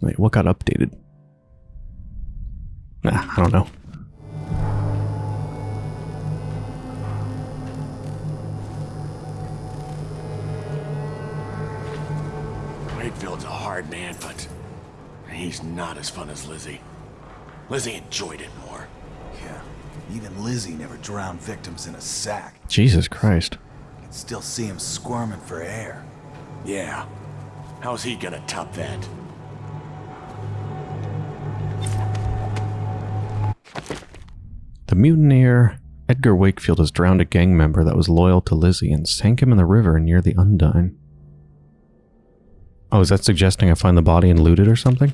Wait, what got updated? Nah, I don't know. Wakefield's a hard man, but he's not as fun as Lizzie. Lizzie enjoyed it more. Yeah, even Lizzie never drowned victims in a sack. Jesus Christ. I Can still see him squirming for air. Yeah. How's he gonna top that? Mutineer Edgar Wakefield has drowned a gang member that was loyal to Lizzie and sank him in the river near the Undine. Oh, is that suggesting I find the body and loot it or something?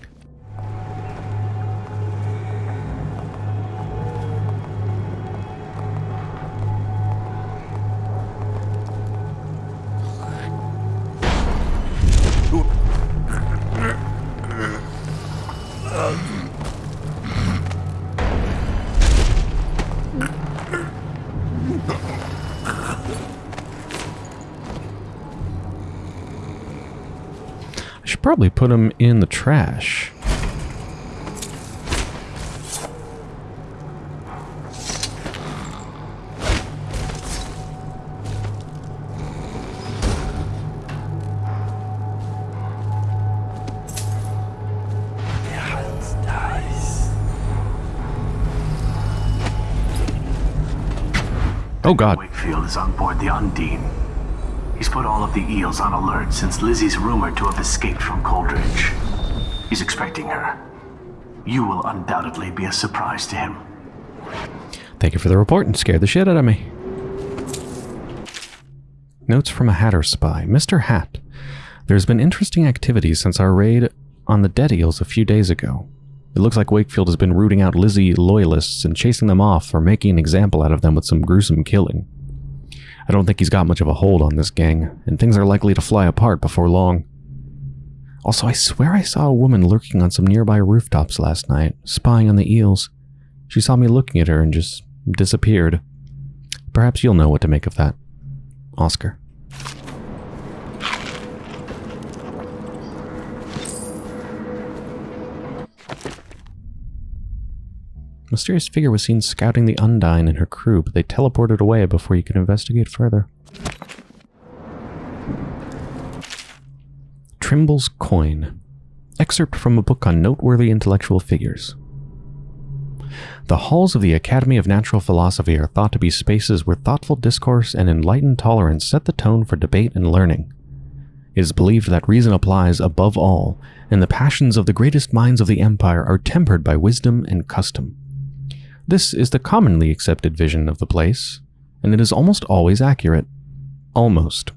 Probably put him in the trash. Oh god. Wakefield is on board the Undine. Put all of the eels on alert since Lizzie's rumored to have escaped from Coldridge. He's expecting her. You will undoubtedly be a surprise to him. Thank you for the report and scared the shit out of me. Notes from a Hatter spy. Mr. Hat. There's been interesting activity since our raid on the dead eels a few days ago. It looks like Wakefield has been rooting out Lizzie loyalists and chasing them off or making an example out of them with some gruesome killing. I don't think he's got much of a hold on this gang, and things are likely to fly apart before long. Also, I swear I saw a woman lurking on some nearby rooftops last night, spying on the eels. She saw me looking at her and just disappeared. Perhaps you'll know what to make of that. Oscar. Mysterious figure was seen scouting the Undine and her crew, but they teleported away before you could investigate further. Trimble's Coin. Excerpt from a book on noteworthy intellectual figures. The halls of the Academy of Natural Philosophy are thought to be spaces where thoughtful discourse and enlightened tolerance set the tone for debate and learning. It is believed that reason applies above all, and the passions of the greatest minds of the empire are tempered by wisdom and custom. This is the commonly accepted vision of the place, and it is almost always accurate. Almost.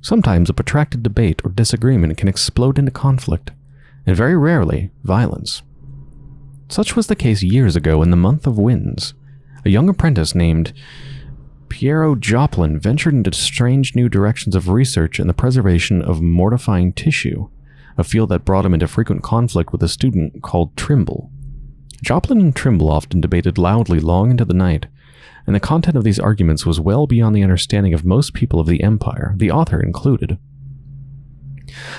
Sometimes a protracted debate or disagreement can explode into conflict, and very rarely, violence. Such was the case years ago in the month of winds. A young apprentice named Piero Joplin ventured into strange new directions of research in the preservation of mortifying tissue, a field that brought him into frequent conflict with a student called Trimble. Joplin and Trimble often debated loudly long into the night, and the content of these arguments was well beyond the understanding of most people of the Empire, the author included.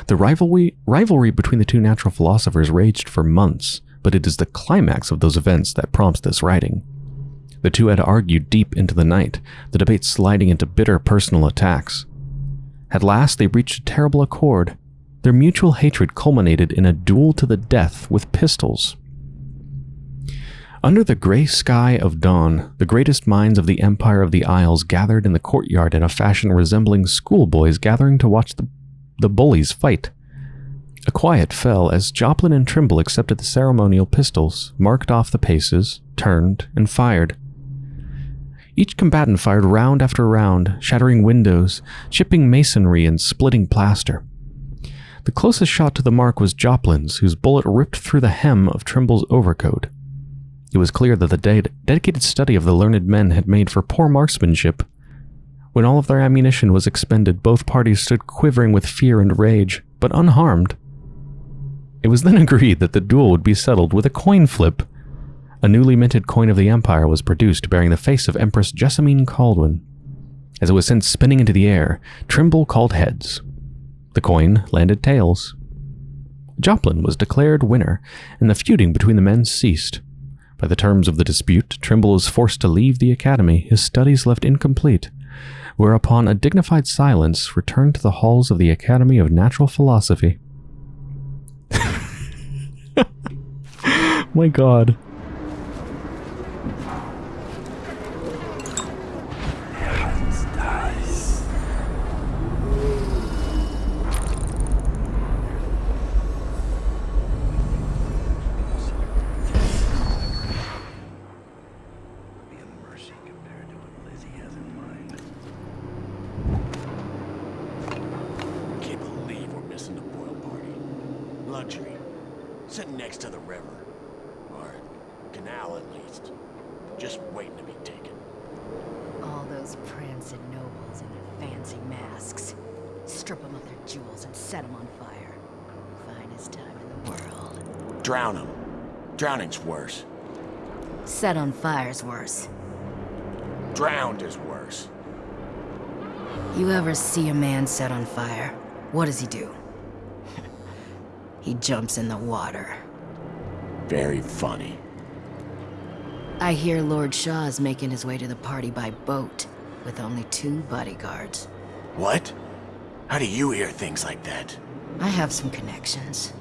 The rivalry, rivalry between the two natural philosophers raged for months, but it is the climax of those events that prompts this writing. The two had argued deep into the night, the debate sliding into bitter personal attacks. At last they reached a terrible accord. Their mutual hatred culminated in a duel to the death with pistols. Under the gray sky of dawn, the greatest minds of the Empire of the Isles gathered in the courtyard in a fashion resembling schoolboys gathering to watch the, the bullies fight. A quiet fell as Joplin and Trimble accepted the ceremonial pistols, marked off the paces, turned, and fired. Each combatant fired round after round, shattering windows, chipping masonry, and splitting plaster. The closest shot to the mark was Joplin's, whose bullet ripped through the hem of Trimble's overcoat. It was clear that the de dedicated study of the learned men had made for poor marksmanship. When all of their ammunition was expended, both parties stood quivering with fear and rage, but unharmed. It was then agreed that the duel would be settled with a coin flip. A newly minted coin of the Empire was produced bearing the face of Empress Jessamine Kaldwin. As it was sent spinning into the air, Trimble called heads. The coin landed tails. Joplin was declared winner, and the feuding between the men ceased. By the terms of the dispute, Trimble was forced to leave the academy, his studies left incomplete, whereupon a dignified silence returned to the halls of the Academy of Natural Philosophy. My god. Can't believe we're missing the Boyle party. Luxury. Sitting next to the river. Or canal at least. Just waiting to be taken. All those prancing nobles in their fancy masks. Strip them of their jewels and set them on fire. Finest time in the world. Drown them. Drowning's worse. Set on fire's worse. Drowned is worse. You ever see a man set on fire? What does he do? he jumps in the water. Very funny. I hear Lord Shaw's making his way to the party by boat, with only two bodyguards. What? How do you hear things like that? I have some connections.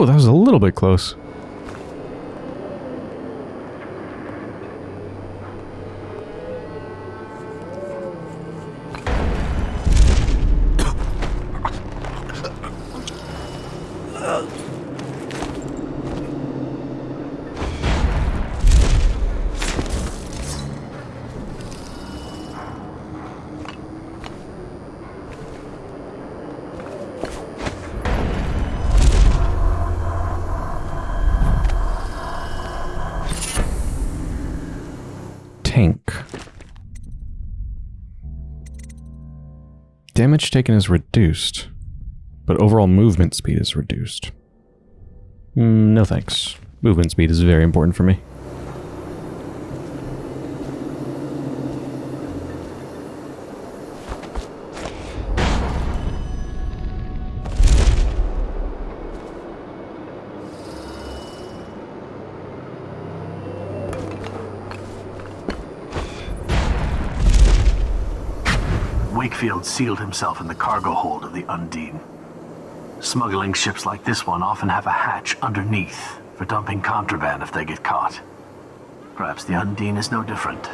Oh, that was a little bit close. Damage taken is reduced, but overall movement speed is reduced. Mm, no thanks. Movement speed is very important for me. Wakefield sealed himself in the cargo hold of the Undine. Smuggling ships like this one often have a hatch underneath for dumping contraband if they get caught. Perhaps the Undine is no different.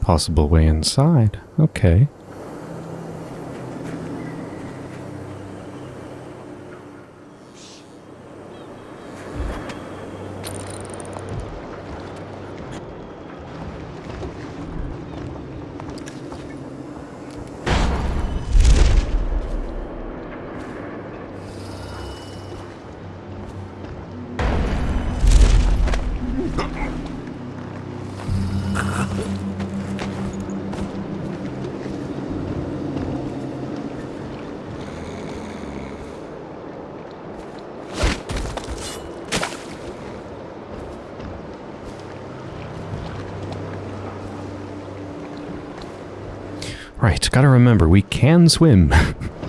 Possible way inside. Okay. Gotta remember, we can swim.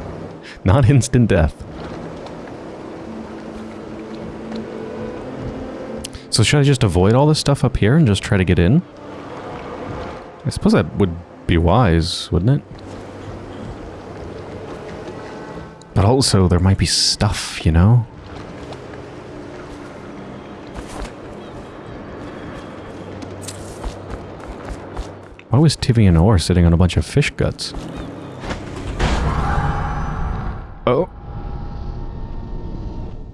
Not instant death. So should I just avoid all this stuff up here and just try to get in? I suppose that would be wise, wouldn't it? But also, there might be stuff, you know? Why was Tivian Orr sitting on a bunch of fish guts? Oh.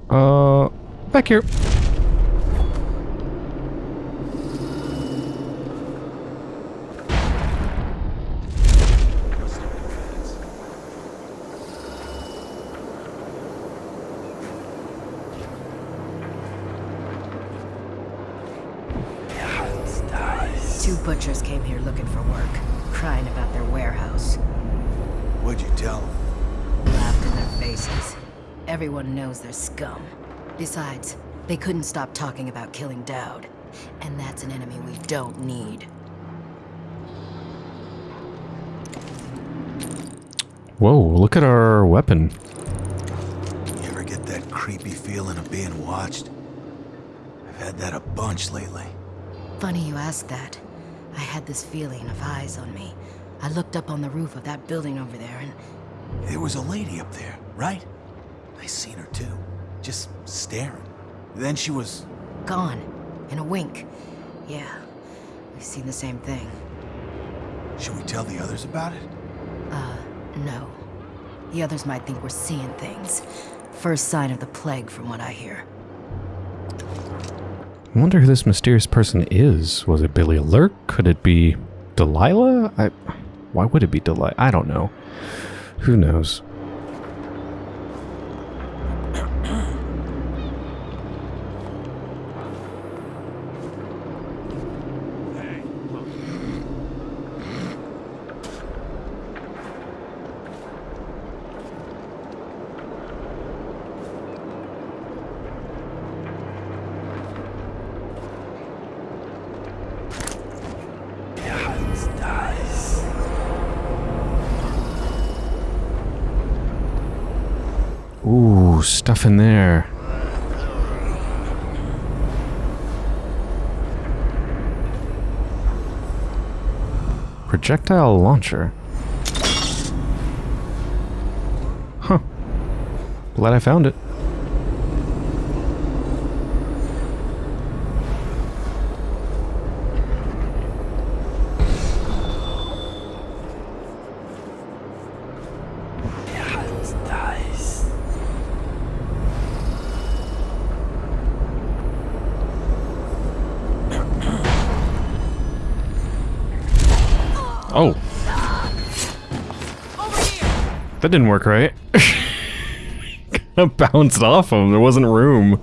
Uh, back here. They couldn't stop talking about killing Daud. And that's an enemy we don't need. Whoa, look at our weapon. You ever get that creepy feeling of being watched? I've had that a bunch lately. Funny you ask that. I had this feeling of eyes on me. I looked up on the roof of that building over there and There was a lady up there, right? I seen her too. Just staring. Then she was... gone. In a wink. Yeah, we've seen the same thing. Should we tell the others about it? Uh, no. The others might think we're seeing things. First sign of the plague, from what I hear. I wonder who this mysterious person is. Was it Billy Lurk? Could it be Delilah? I, why would it be Delilah? I don't know. Who knows? Stuff in there. Projectile launcher. Huh. Glad I found it. That didn't work right. Kinda bounced off him. There wasn't room.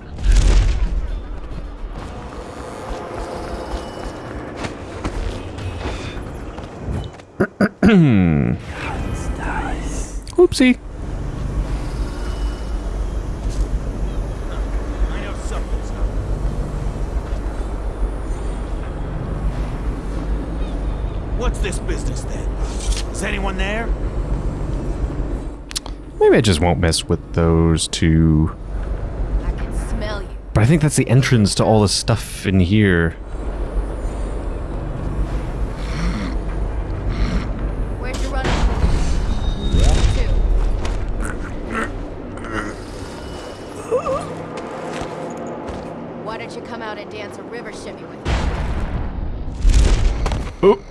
Oopsie. I know something's up. What's this business then? Is anyone there? Maybe I just won't mess with those two. I can smell you. But I think that's the entrance to all the stuff in here. Where'd you run? Why don't you come out and dance a river shimmy with me? Oh.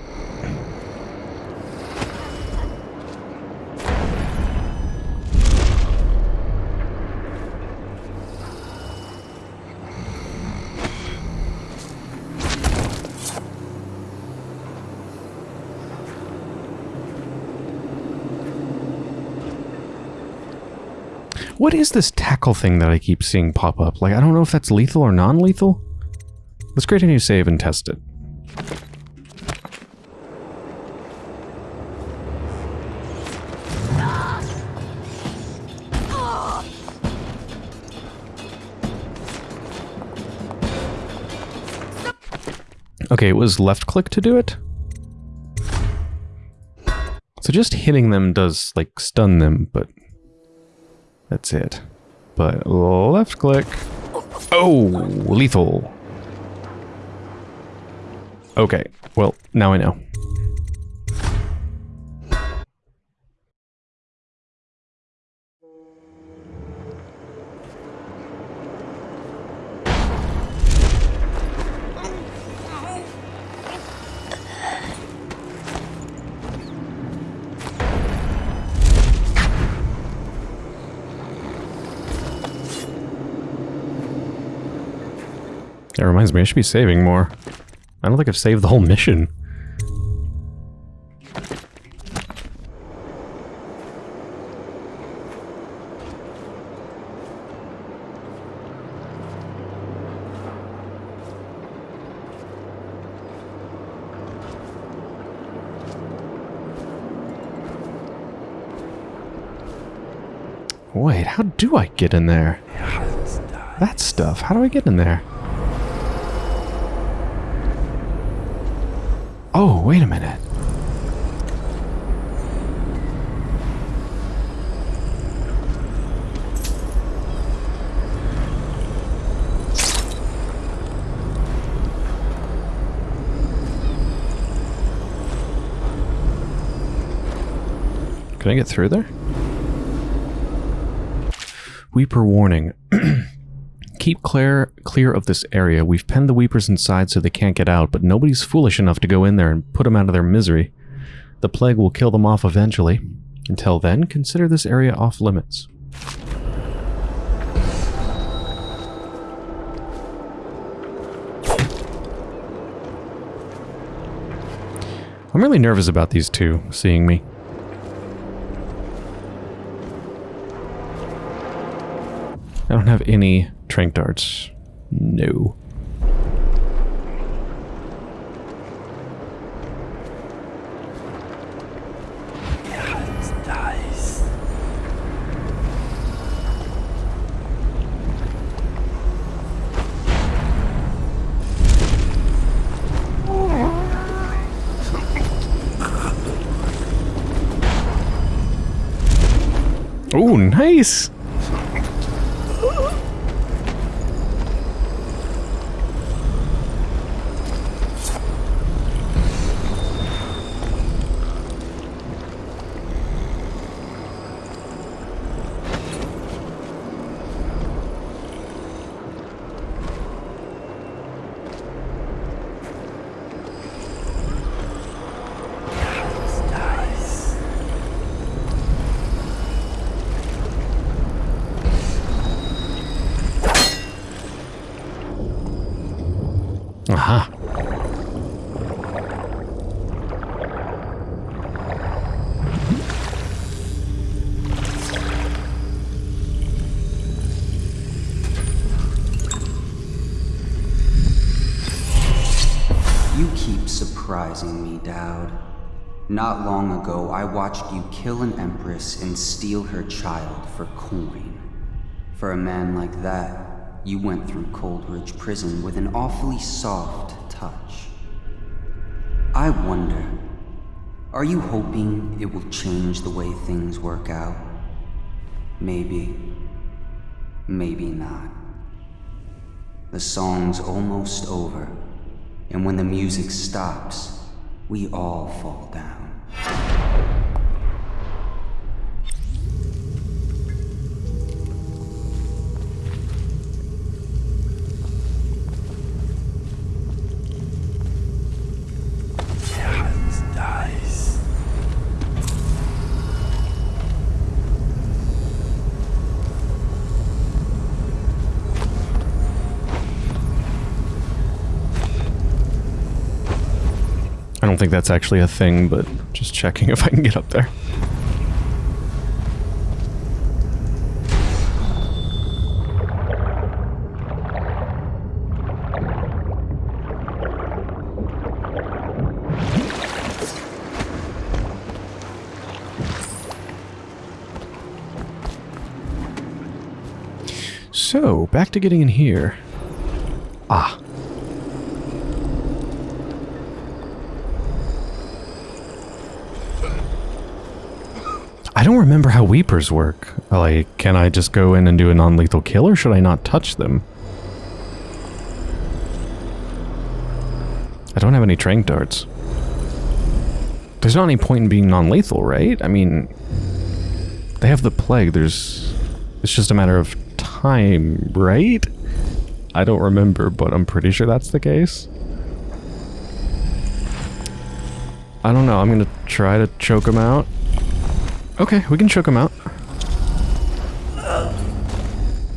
What is this tackle thing that I keep seeing pop up? Like, I don't know if that's lethal or non-lethal. Let's create a new save and test it. Okay, it was left click to do it. So just hitting them does, like, stun them, but that's it. But left click. Oh, lethal. Okay, well, now I know. That reminds me, I should be saving more. I don't think I've saved the whole mission. Wait, how do I get in there? That stuff, how do I get in there? Oh, wait a minute. Can I get through there? Weeper warning. Keep clear clear of this area. We've penned the Weepers inside so they can't get out, but nobody's foolish enough to go in there and put them out of their misery. The plague will kill them off eventually. Until then, consider this area off limits. I'm really nervous about these two seeing me. I don't have any trank darts. No. Oh, nice! Aha. You keep surprising me, Daud. Not long ago, I watched you kill an empress and steal her child for coin. For a man like that, you went through Coldridge Prison with an awfully soft touch. I wonder, are you hoping it will change the way things work out? Maybe. Maybe not. The song's almost over, and when the music stops, we all fall down. Think that's actually a thing, but just checking if I can get up there. So, back to getting in here. Ah, I don't remember how Weepers work. Like, can I just go in and do a non-lethal kill, or should I not touch them? I don't have any trank darts. There's not any point in being non-lethal, right? I mean, they have the plague. There's... It's just a matter of time, right? I don't remember, but I'm pretty sure that's the case. I don't know. I'm gonna try to choke him out. Okay, we can choke him out.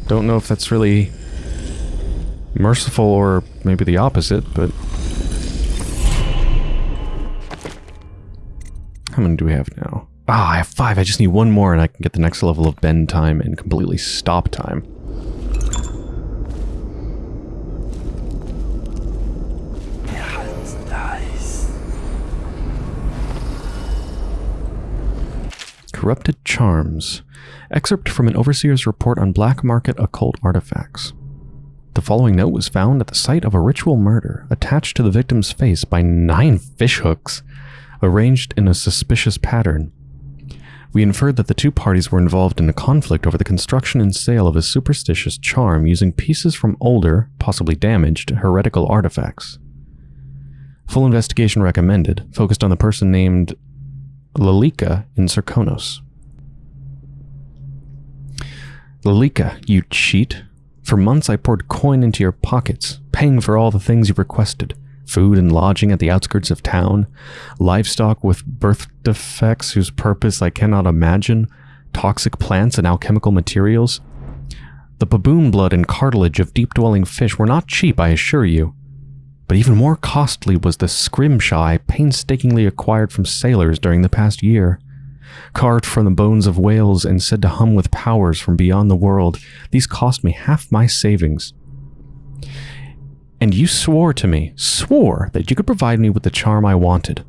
Don't know if that's really merciful or maybe the opposite, but... How many do we have now? Ah, I have five. I just need one more and I can get the next level of bend time and completely stop time. Corrupted Charms. Excerpt from an overseer's report on black market occult artifacts. The following note was found at the site of a ritual murder attached to the victim's face by nine fishhooks, arranged in a suspicious pattern. We inferred that the two parties were involved in a conflict over the construction and sale of a superstitious charm using pieces from older, possibly damaged, heretical artifacts. Full investigation recommended, focused on the person named Lalika in Serkonos. Lalika, you cheat. For months I poured coin into your pockets, paying for all the things you requested. Food and lodging at the outskirts of town, livestock with birth defects whose purpose I cannot imagine, toxic plants and alchemical materials. The baboon blood and cartilage of deep-dwelling fish were not cheap, I assure you. But even more costly was the scrimshaw I painstakingly acquired from sailors during the past year. Carved from the bones of whales and said to hum with powers from beyond the world, these cost me half my savings. And you swore to me, swore, that you could provide me with the charm I wanted.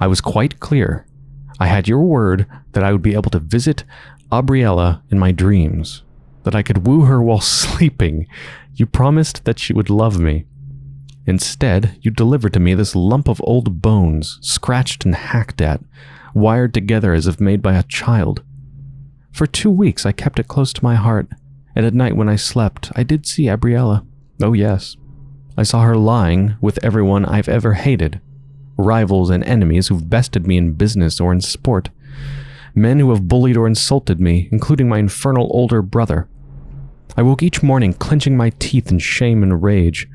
I was quite clear. I had your word that I would be able to visit Abriella in my dreams, that I could woo her while sleeping. You promised that she would love me. Instead, you delivered to me this lump of old bones, scratched and hacked at, wired together as if made by a child. For two weeks I kept it close to my heart, and at night when I slept, I did see Abriella. Oh yes. I saw her lying with everyone I've ever hated. Rivals and enemies who've bested me in business or in sport. Men who have bullied or insulted me, including my infernal older brother. I woke each morning clenching my teeth in shame and rage,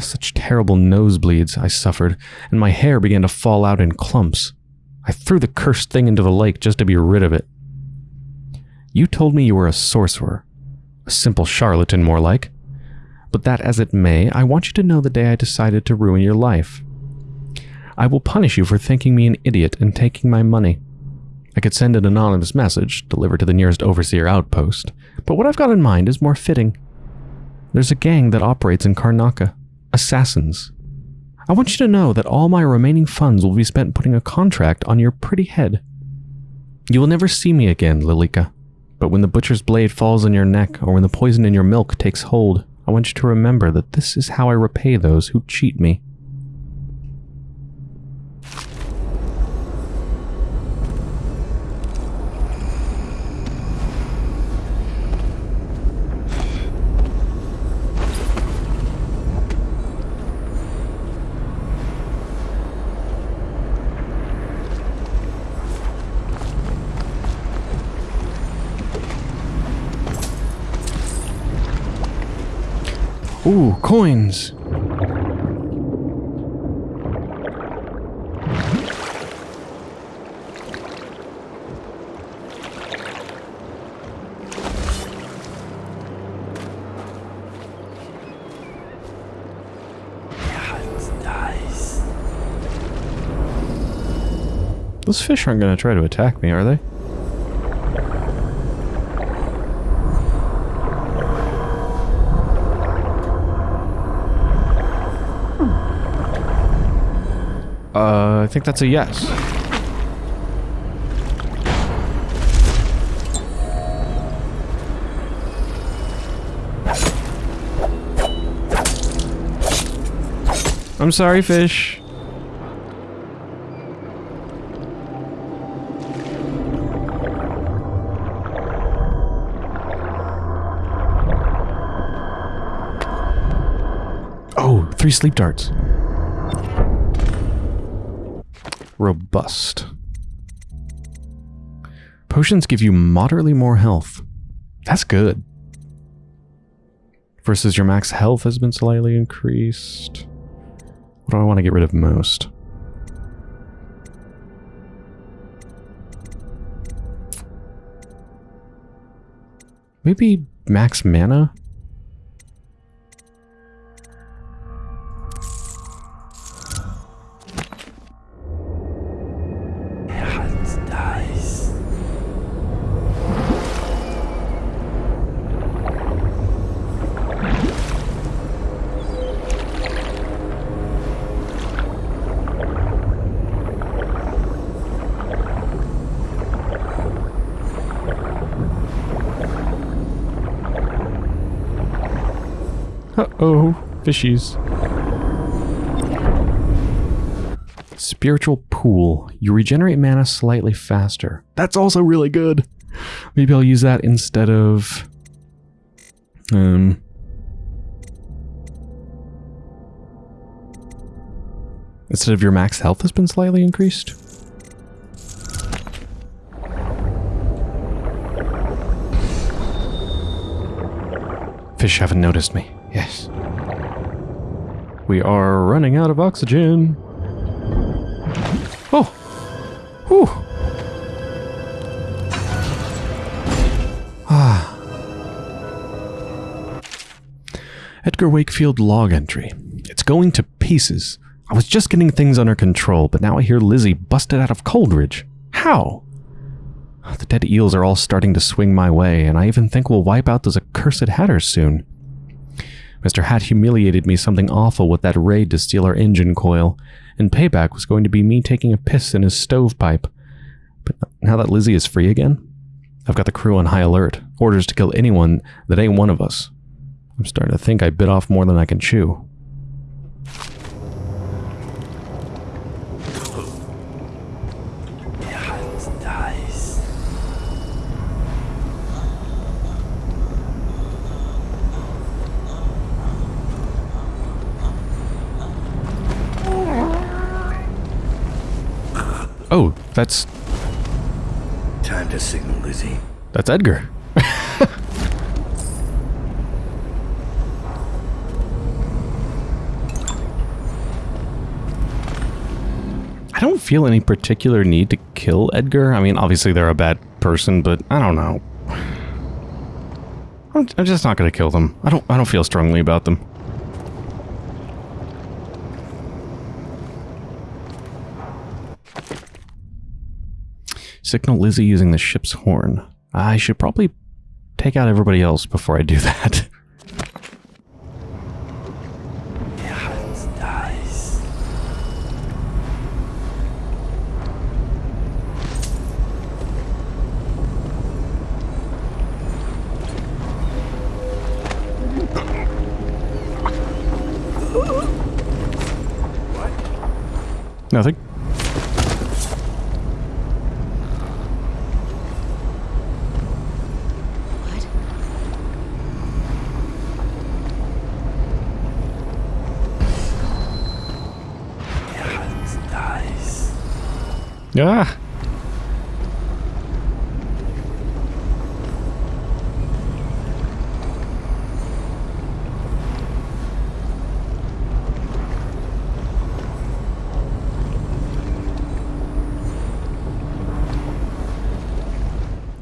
such terrible nosebleeds I suffered, and my hair began to fall out in clumps. I threw the cursed thing into the lake just to be rid of it. You told me you were a sorcerer. A simple charlatan, more like. But that as it may, I want you to know the day I decided to ruin your life. I will punish you for thinking me an idiot and taking my money. I could send an anonymous message, delivered to the nearest overseer outpost, but what I've got in mind is more fitting. There's a gang that operates in Karnaca assassins. I want you to know that all my remaining funds will be spent putting a contract on your pretty head. You will never see me again, Lilika, but when the butcher's blade falls on your neck or when the poison in your milk takes hold, I want you to remember that this is how I repay those who cheat me. Ooh, coins! Those fish aren't going to try to attack me, are they? Uh, I think that's a yes. I'm sorry, fish. Oh, three sleep darts. Robust. Potions give you moderately more health. That's good. Versus your max health has been slightly increased. What do I want to get rid of most? Maybe max mana? Fishies. Spiritual pool. You regenerate mana slightly faster. That's also really good. Maybe I'll use that instead of... Um... Instead of your max health has been slightly increased? Fish haven't noticed me. Yes. We are running out of oxygen. Oh! Whew! Ah. Edgar Wakefield log entry. It's going to pieces. I was just getting things under control, but now I hear Lizzie busted out of Coldridge. How? The dead eels are all starting to swing my way, and I even think we'll wipe out those accursed hatters soon. Mr. Hat humiliated me something awful with that raid to steal our engine coil, and payback was going to be me taking a piss in his stovepipe. But now that Lizzie is free again, I've got the crew on high alert, orders to kill anyone that ain't one of us. I'm starting to think I bit off more than I can chew. Oh, that's Time to signal Lizzie. that's Edgar. I don't feel any particular need to kill Edgar. I mean, obviously they're a bad person, but I don't know. I'm, I'm just not going to kill them. I don't I don't feel strongly about them. Signal Lizzie using the ship's horn. I should probably take out everybody else before I do that. Nothing. Ah.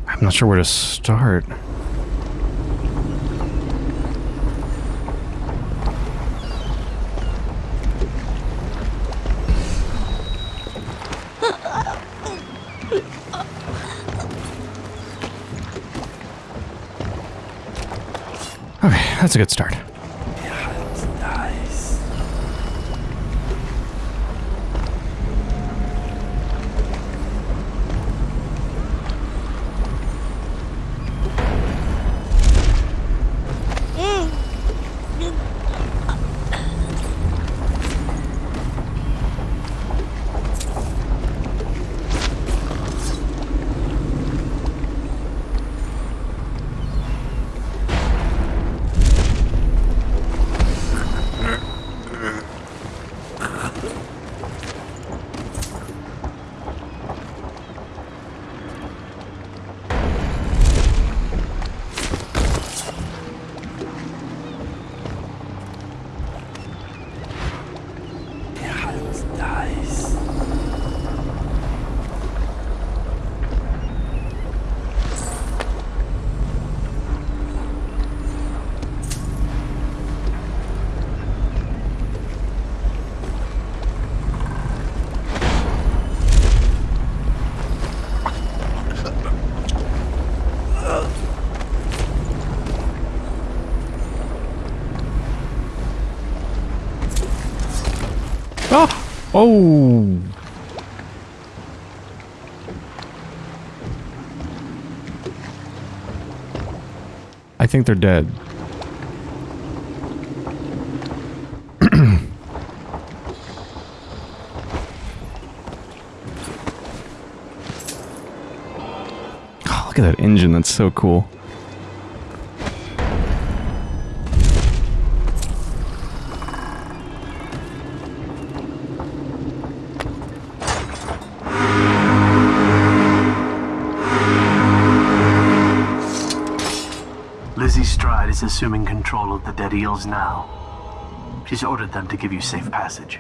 I'm not sure where to start. Okay, that's a good start. Oh! I think they're dead. oh, look at that engine. That's so cool. Assuming control of the dead eels now. She's ordered them to give you safe passage.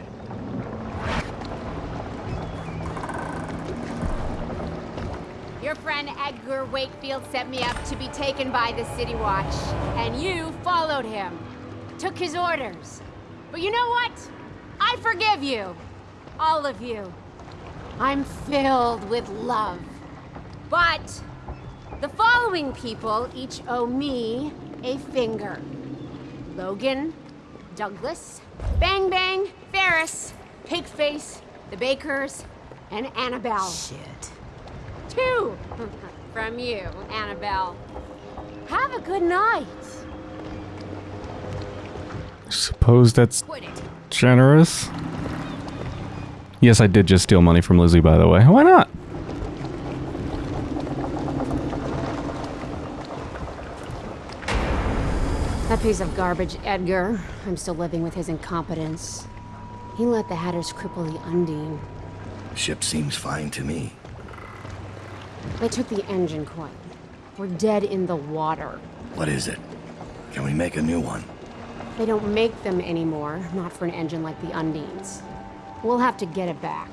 Your friend Edgar Wakefield set me up to be taken by the City Watch, and you followed him. Took his orders. But you know what? I forgive you. All of you. I'm filled with love. But following people each owe me a finger. Logan, Douglas, Bang Bang, Ferris, Pigface, the Bakers, and Annabelle. Shit. Two from you, Annabelle. Have a good night. Suppose that's generous. Yes, I did just steal money from Lizzy, by the way. Why not? Piece of garbage, Edgar. I'm still living with his incompetence. He let the Hatters cripple the Undine. Ship seems fine to me. They took the engine coil. We're dead in the water. What is it? Can we make a new one? They don't make them anymore, not for an engine like the Undines. We'll have to get it back.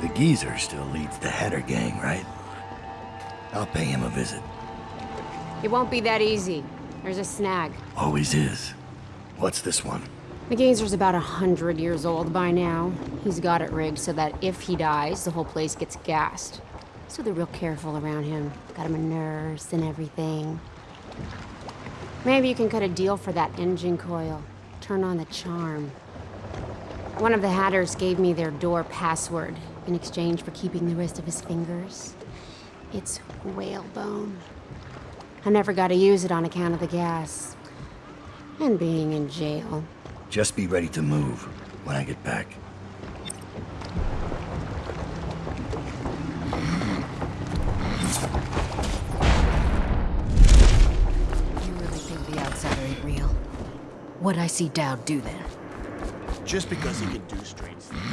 The geezer still leads the Hatter gang, right? I'll pay him a visit. It won't be that easy. There's a snag. Always is. What's this one? The Geezer's about a hundred years old by now. He's got it rigged so that if he dies, the whole place gets gassed. So they're real careful around him. Got him a nurse and everything. Maybe you can cut a deal for that engine coil. Turn on the charm. One of the Hatters gave me their door password in exchange for keeping the rest of his fingers. It's whalebone. I never got to use it on account of the gas. And being in jail. Just be ready to move when I get back. You really think the outsider ain't real? What'd I see Daud do then? Just because he can do strange things.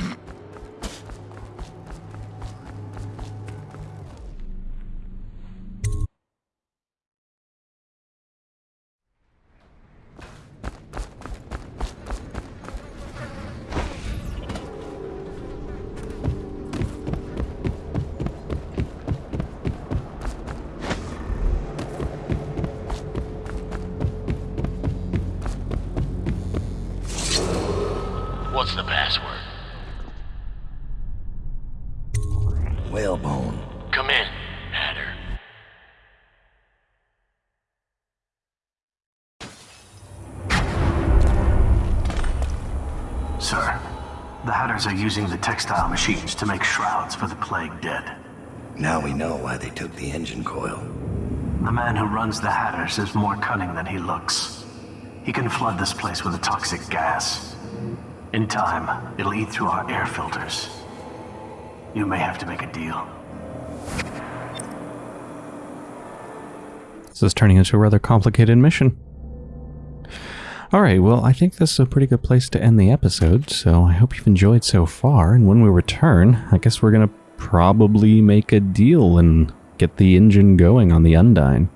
What's the password? Whalebone. Come in, Hatter. Sir, the Hatters are using the textile machines to make shrouds for the plague dead. Now we know why they took the engine coil. The man who runs the Hatters is more cunning than he looks. He can flood this place with a toxic gas. In time, it'll eat through our air filters. You may have to make a deal. This is turning into a rather complicated mission. Alright, well, I think this is a pretty good place to end the episode, so I hope you've enjoyed so far, and when we return, I guess we're gonna probably make a deal and get the engine going on the Undine.